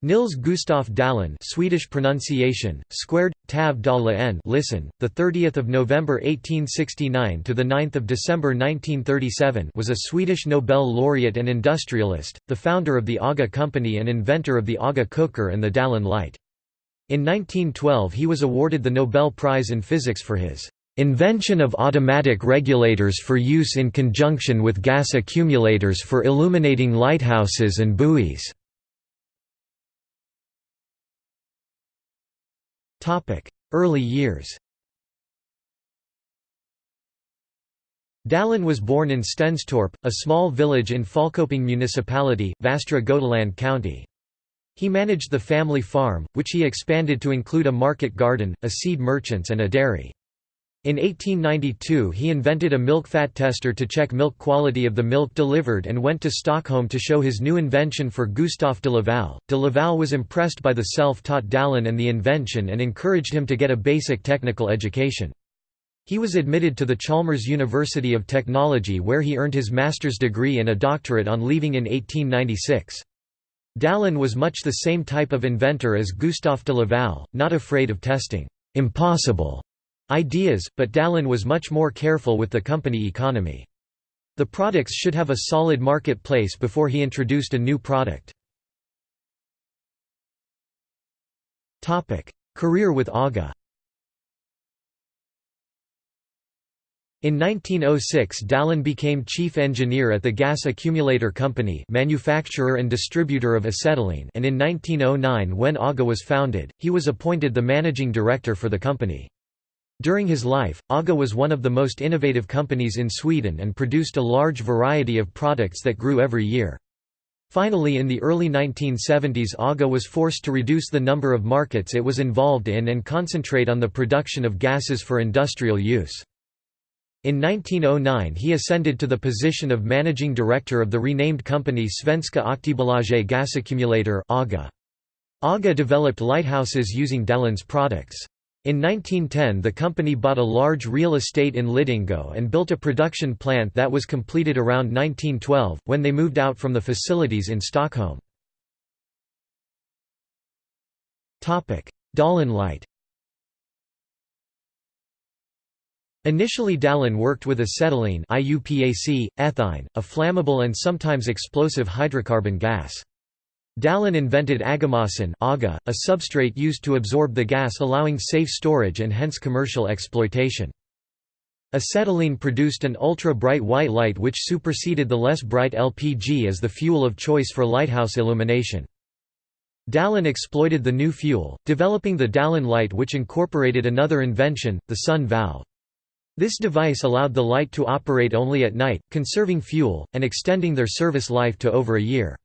Nils Gustaf Dalén Swedish pronunciation squared tav n listen the 30th of November 1869 to the 9th of December 1937 was a Swedish Nobel laureate and industrialist the founder of the AGA company and inventor of the AGA cooker and the Dalén light. In 1912 he was awarded the Nobel Prize in Physics for his invention of automatic regulators for use in conjunction with gas accumulators for illuminating lighthouses and buoys Early years Dalén was born in Stenstorp, a small village in Falköping municipality, Västra Götaland county. He managed the family farm, which he expanded to include a market garden, a seed merchants and a dairy. In 1892 he invented a milk fat tester to check milk quality of the milk delivered and went to Stockholm to show his new invention for Gustaf de Laval. De Laval was impressed by the self-taught Dalén and the invention and encouraged him to get a basic technical education. He was admitted to the Chalmers University of Technology where he earned his master's degree and a doctorate on leaving in 1896. Dalén was much the same type of inventor as Gustaf de Laval, not afraid of testing impossible ideas, but Dalén was much more careful with the company economy. The products should have a solid marketplace before he introduced a new product. Career with AGA In 1906 Dalén became chief engineer at the Gas Accumulator Company manufacturer and distributor of acetylene and in 1909 when AGA was founded, he was appointed the managing director for the company. During his life, AGA was one of the most innovative companies in Sweden and produced a large variety of products that grew every year. Finally in the early 1970s AGA was forced to reduce the number of markets it was involved in and concentrate on the production of gases for industrial use. In 1909 he ascended to the position of managing director of the renamed company Svenska Aktiebolaget Gasaccumulator AGA. AGA developed lighthouses using Dalén's products. In 1910 the company bought a large real estate in Lidingö and built a production plant that was completed around 1912, when they moved out from the facilities in Stockholm. Dalén light Initially Dalén worked with acetylene IUPAC, ethine, a flammable and sometimes explosive hydrocarbon gas. Dalén invented Agamassan aga, a substrate used to absorb the gas allowing safe storage and hence commercial exploitation. Acetylene produced an ultra-bright white light which superseded the less bright LPG as the fuel of choice for lighthouse illumination. Dalén exploited the new fuel, developing the Dalén light which incorporated another invention, the sun valve. This device allowed the light to operate only at night, conserving fuel, and extending their service life to over a year.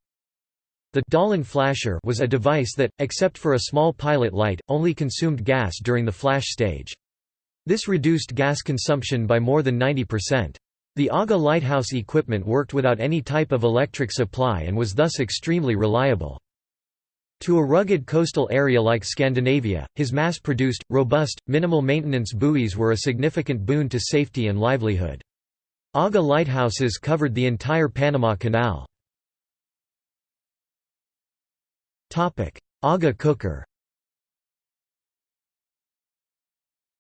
The Dalén flasher was a device that, except for a small pilot light, only consumed gas during the flash stage. This reduced gas consumption by more than 90%. The AGA lighthouse equipment worked without any type of electric supply and was thus extremely reliable. To a rugged coastal area like Scandinavia, his mass-produced, robust, minimal-maintenance buoys were a significant boon to safety and livelihood. AGA lighthouses covered the entire Panama Canal. AGA cooker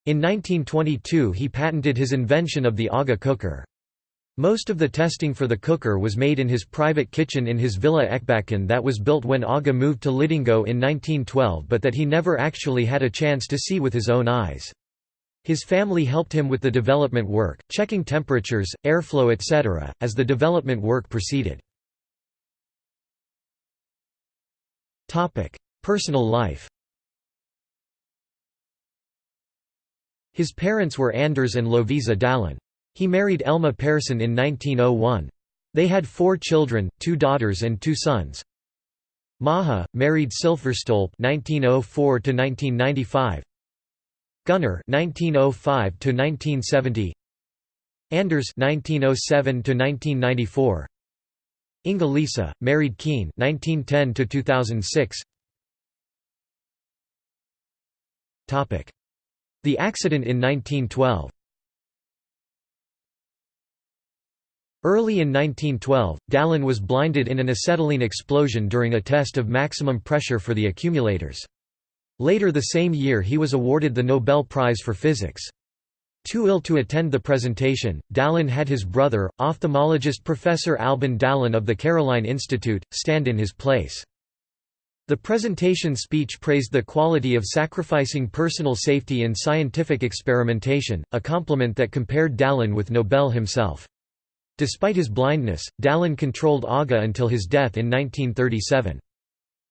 In 1922 he patented his invention of the AGA cooker. Most of the testing for the cooker was made in his private kitchen in his villa Ekbacken that was built when AGA moved to Lidingö in 1912 but that he never actually had a chance to see with his own eyes. His family helped him with the development work, checking temperatures, airflow etc., as the development work proceeded. Personal life His parents were Anders and Lovisa Dalén. He married Elma Persson in 1901. They had four children, two daughters and two sons. Maha, married Silfverstolpe 1904 1995. Gunnar 1905 1970. Anders 1907 1994. Inga-Lisa, married Keen, 1910 The accident in 1912 Early in 1912, Dalén was blinded in an acetylene explosion during a test of maximum pressure for the accumulators. Later the same year he was awarded the Nobel Prize for Physics. Too ill to attend the presentation, Dalén had his brother, ophthalmologist Professor Albin Dalén of the Caroline Institute, stand in his place. The presentation speech praised the quality of sacrificing personal safety in scientific experimentation, a compliment that compared Dalén with Nobel himself. Despite his blindness, Dalén controlled AGA until his death in 1937.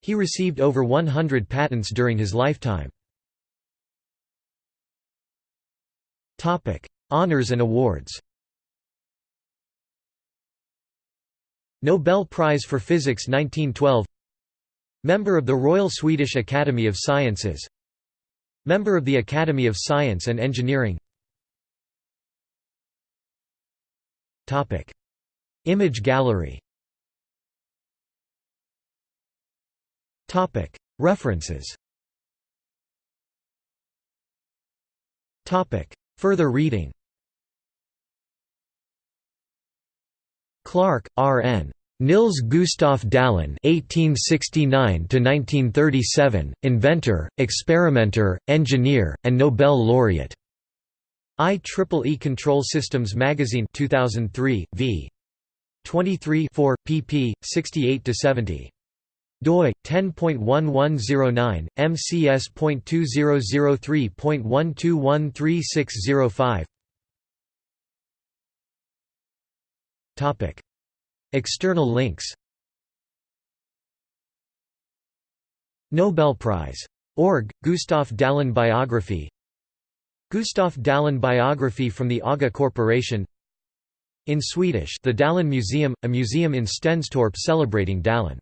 He received over 100 patents during his lifetime. Honours and awards Nobel Prize for Physics 1912 Member of the Royal Swedish Academy of Sciences Member of the Academy of Science and Engineering Image gallery References Further reading Clark, R. N. Nils Gustav Dalén (1869–1937), inventor, experimenter, engineer, and Nobel laureate. IEEE Control Systems Magazine 2003, v. 23 4, pp. 68–70 doi 10.1109 mcs.2003.12136005 topic. External links. Nobel Prize. Org. Gustav Dalén biography. Gustav Dalén biography from the AGA Corporation. In Swedish the Dalén Museum, a museum in Stenstorp celebrating Dalén